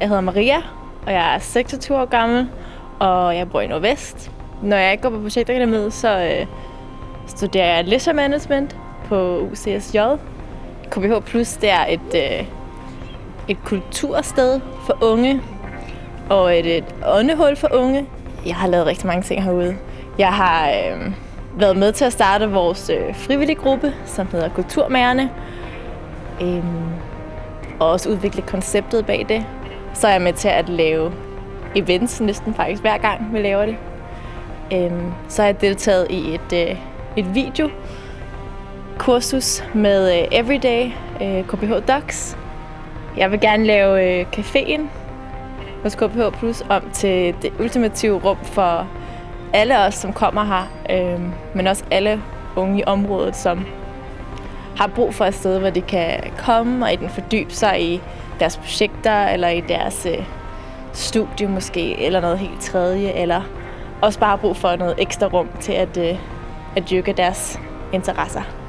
Jeg hedder Maria, og jeg er 26 år gammel, og jeg bor i Nordvest. Når jeg ikke går på projektakademiet, så øh, studerer jeg leisure management på UCSJ. KBH Plus det er et, øh, et kultursted for unge, og et, et åndehul for unge. Jeg har lavet rigtig mange ting herude. Jeg har øh, været med til at starte vores øh, frivillige gruppe, som hedder Kulturmagerne. Øh, og også udvikle konceptet bag det. Så er jeg med til at lave events næsten faktisk hver gang, vi laver det. Øhm, så har jeg deltaget i et, øh, et videokursus med øh, Everyday øh, KPH Docs. Jeg vil gerne lave øh, caféen hos KPH Plus om til det ultimative rum for alle os, som kommer her, øh, men også alle unge i området, som har brug for et sted, hvor de kan komme og i den fordybe sig i deres projekter, eller i deres øh, studie måske, eller noget helt tredje, eller også bare brug for noget ekstra rum til at, øh, at dyrke deres interesser.